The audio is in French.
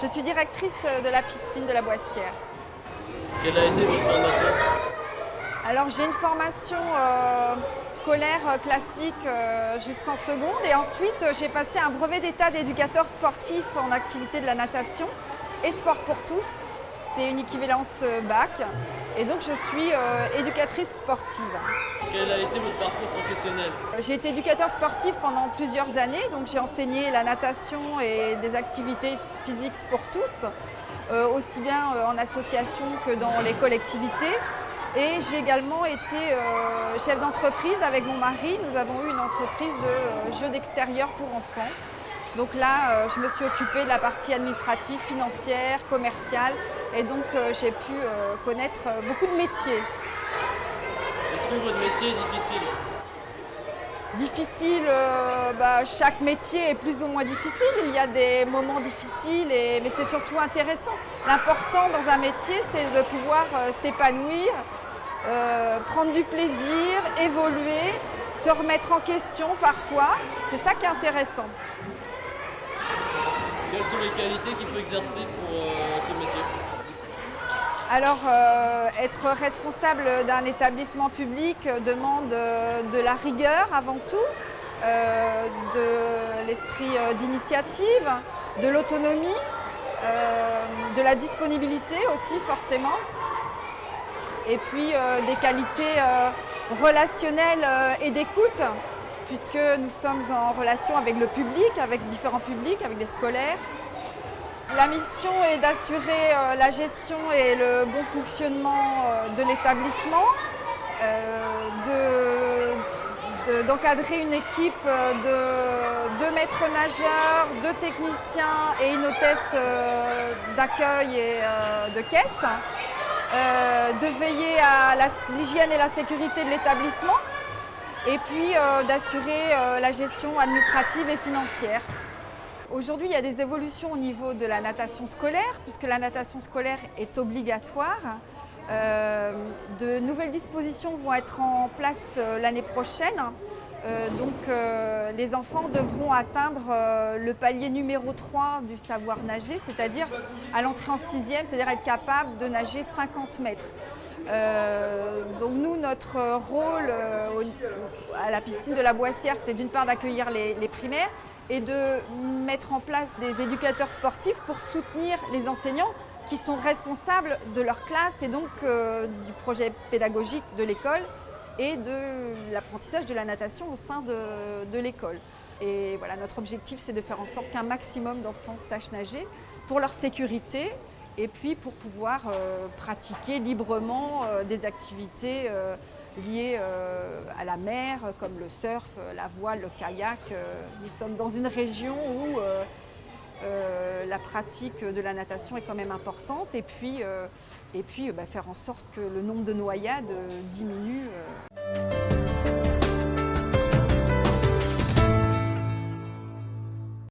Je suis directrice de la piscine de la Boissière. Quelle a été votre formation Alors j'ai une formation euh, scolaire euh, classique euh, jusqu'en seconde et ensuite euh, j'ai passé un brevet d'état d'éducateur sportif en activité de la natation et sport pour tous. C'est une équivalence euh, bac et donc je suis euh, éducatrice sportive. Quel a été votre parcours J'ai été éducateur sportif pendant plusieurs années, donc j'ai enseigné la natation et des activités physiques pour tous, euh, aussi bien euh, en association que dans les collectivités. Et j'ai également été euh, chef d'entreprise avec mon mari. Nous avons eu une entreprise de jeux d'extérieur pour enfants. Donc là, euh, je me suis occupée de la partie administrative, financière, commerciale. Et donc, euh, j'ai pu connaître beaucoup de métiers. Est-ce que votre métier est difficile? Difficile, euh, bah, chaque métier est plus ou moins difficile. Il y a des moments difficiles, mais c'est surtout intéressant. L'important dans un métier, c'est de pouvoir euh, s'épanouir, euh, prendre du plaisir, évoluer, se remettre en question parfois. C'est ça qui est intéressant. Quelles sont les qualités qu'il faut exercer pour ce métier? Alors, euh, être responsable d'un établissement public euh, demande euh, de la rigueur avant tout, de l'esprit d'initiative, de l'autonomie, de la disponibilité aussi forcément, et puis des qualités relationnelles et d'écoute, puisque nous sommes en relation avec le public, avec différents publics, avec des scolaires. La mission est d'assurer euh, la gestion et le bon fonctionnement euh, de l'établissement, euh, de- de- d'encadrer une équipe de deux maîtres nageurs, deux techniciens et une hôtesse d'accueil et de caisse, de veiller à l'hygiène et la sécurité de l'établissement et puis d'assurer la gestion administrative et financière. Aujourd'hui, il y a des évolutions au niveau de la natation scolaire, puisque la natation scolaire est obligatoire. Euh, de nouvelles dispositions vont être en place euh, l'année prochaine. Euh, donc, les enfants devront atteindre le palier numéro 3 du savoir nager, c'est-à-dire à l'entrée en sixième, c'est-à-dire être capable de nager 50 mètres. Donc nous, notre rôle à la piscine de la Boissière, c'est d'une part d'accueillir les primaires et de mettre en place des éducateurs sportifs pour soutenir les enseignants qui sont responsables de leur classe et donc euh, du projet pédagogique de l'école et de l'apprentissage de la natation au sein de, de l'école. Et voilà, notre objectif, c'est de faire en sorte qu'un maximum d'enfants sachent nager pour leur sécurité et puis pour pouvoir euh, pratiquer librement euh, des activités liées euh, à la mer, comme le surf, la voile, le kayak. Euh, Nous sommes dans une région où euh, la pratique de la natation est quand même importante et puis, et puis bah, faire en sorte que le nombre de noyades diminue.